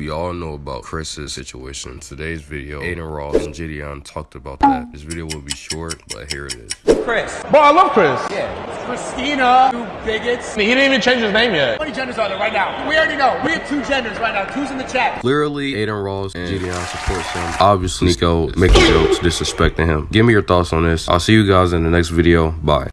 We all know about Chris's situation. In Today's video, Adin Ross and Gideon talked about that. This video will be short, but here it is. Chris. boy, I love Chris. Yeah. Christina. you bigots. He didn't even change his name yet. How many genders are there right now? We already know. We have two genders right now. Two's in the chat. Literally, Adin Ross and Gideon supports him. Obviously, Nico making jokes, disrespecting him. Give me your thoughts on this. I'll see you guys in the next video. Bye.